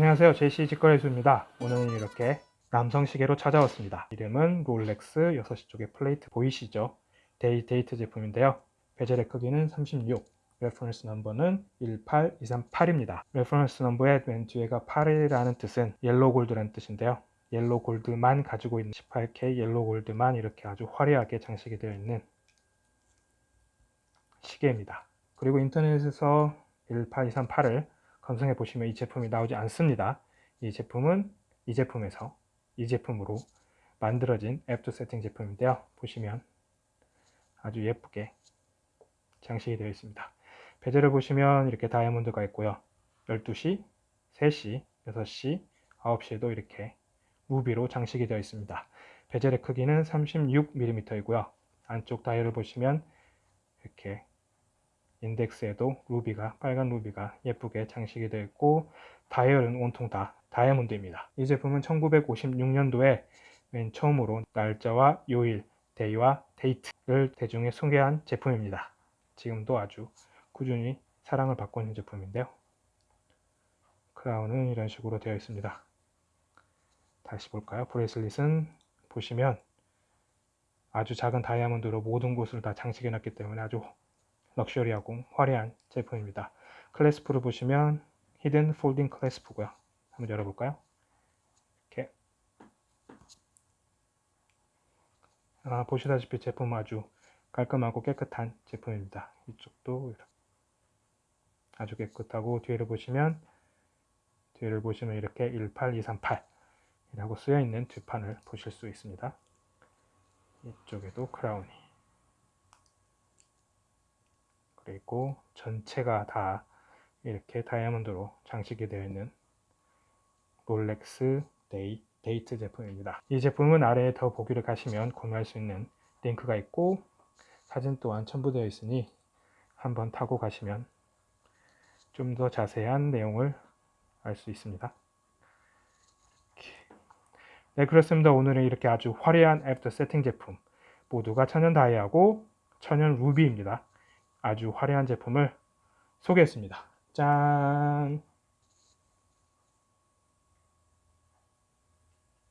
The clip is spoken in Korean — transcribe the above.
안녕하세요. 제시 직거래수입니다. 오늘은 이렇게 남성 시계로 찾아왔습니다. 이름은 롤렉스 6시 쪽에 plate 보이시죠? Day-Date 제품인데요. bezel의 크기는 36 reference number는 18238입니다. reference number의 맨 뒤에가 8이라는 뜻은 yellow gold라는 뜻인데요. yellow gold만 가지고 있는 18K yellow gold만 이렇게 아주 화려하게 장식이 되어 있는 시계입니다. 그리고 인터넷에서 18238을 검색해 보시면 이 제품이 나오지 않습니다. 이 제품은 이 제품에서 이 제품으로 만들어진 앱도 세팅 제품인데요. 보시면 아주 예쁘게 장식이 되어 있습니다. 베젤을 보시면 이렇게 다이아몬드가 있고요. 12시, 3시, 6시, 9시에도 이렇게 루비로 장식이 되어 있습니다. 베젤의 크기는 36mm이고요. 안쪽 다이얼을 보시면 이렇게 인덱스에도 루비가 빨간 루비가 예쁘게 장식이 되어 있고 다이얼은 온통 다 다이아몬드입니다. 이 제품은 1956년도에 맨 처음으로 날짜와 요일, day와 date를 대중에 소개한 제품입니다. 지금도 아주 꾸준히 사랑을 받고 있는 제품인데요. crown은 이런 식으로 되어 있습니다. 다시 볼까요? bracelet은 보시면 아주 작은 다이아몬드로 모든 곳을 다 장식해 놨기 때문에 아주 럭셔리하고 화려한 제품입니다. clasp를 보시면 hidden folding clasp고요. 한번 열어볼까요? 이렇게 아, 보시다시피 제품 아주 깔끔하고 깨끗한 제품입니다. 이쪽도 아주 깨끗하고 뒤를 보시면 뒤를 보시면 이렇게 18238 이라고 쓰여 있는 뒷판을 보실 수 있습니다. 이쪽에도 크라운이 그리고 전체가 다 이렇게 다이아몬드로 장식이 되어 있는 롤렉스 데이, 데이트 제품입니다. 이 제품은 아래에 더 보기를 가시면 구매할 수 있는 링크가 있고 사진 또한 첨부되어 있으니 한번 타고 가시면 좀 더 자세한 내용을 알 수 있습니다. 네 그렇습니다. 오늘은 이렇게 아주 화려한 after setting 제품 모두가 천연 다이아고 천연 루비입니다. 아주 화려한 제품을 소개했습니다. 짠!